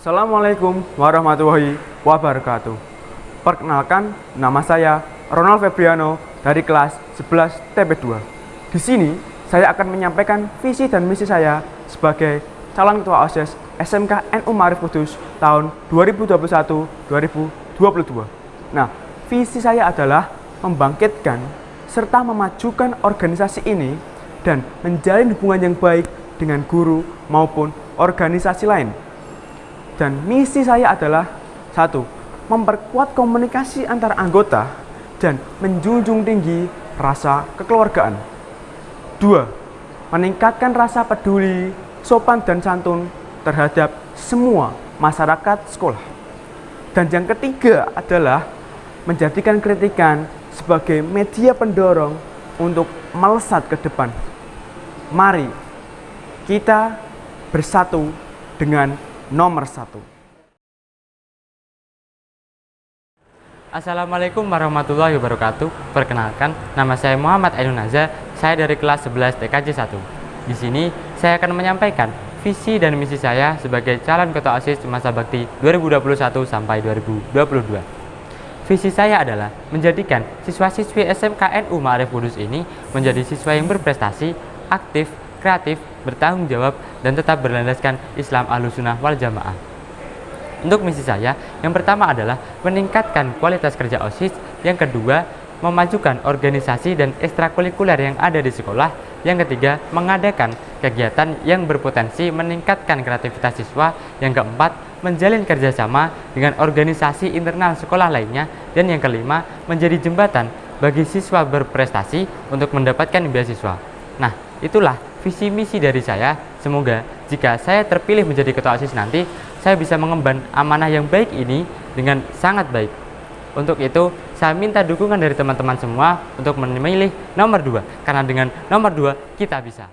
Assalamualaikum warahmatullahi wabarakatuh. Perkenalkan, nama saya Ronald Febriano dari kelas 11 TP2. Di sini, saya akan menyampaikan visi dan misi saya sebagai calon ketua OSIS SMK NU Marif Kudus tahun 2021-2022. Nah, visi saya adalah membangkitkan serta memajukan organisasi ini dan menjalin hubungan yang baik dengan guru maupun organisasi lain dan misi saya adalah satu, memperkuat komunikasi antar anggota dan menjunjung tinggi rasa kekeluargaan. Dua, meningkatkan rasa peduli, sopan dan santun terhadap semua masyarakat sekolah. Dan yang ketiga adalah menjadikan kritikan sebagai media pendorong untuk melesat ke depan. Mari kita bersatu dengan nomor satu. Assalamualaikum warahmatullahi wabarakatuh. Perkenalkan, nama saya Muhammad Ainun Naza. Saya dari kelas 11 TKJ 1. Di sini, saya akan menyampaikan visi dan misi saya sebagai calon ketua OSIS masa bakti 2021 sampai 2022. Visi saya adalah menjadikan siswa-siswi SMK NU Ma'arif Kudus ini menjadi siswa yang berprestasi, aktif, kreatif, bertanggung jawab, dan tetap berlandaskan Islam Ahlussunnah wal Jamaah. Untuk misi saya, yang pertama adalah meningkatkan kualitas kerja OSIS, yang kedua, memajukan organisasi dan ekstrakurikuler yang ada di sekolah, yang ketiga, mengadakan kegiatan yang berpotensi meningkatkan kreativitas siswa, yang keempat, menjalin kerjasama dengan organisasi internal sekolah lainnya, dan yang kelima, menjadi jembatan bagi siswa berprestasi untuk mendapatkan beasiswa. Nah, itulah visi misi dari saya. Semoga jika saya terpilih menjadi ketua OSIS nanti, saya bisa mengemban amanah yang baik ini dengan sangat baik. Untuk itu, saya minta dukungan dari teman-teman semua untuk memilih nomor 2, karena dengan nomor 2 kita bisa.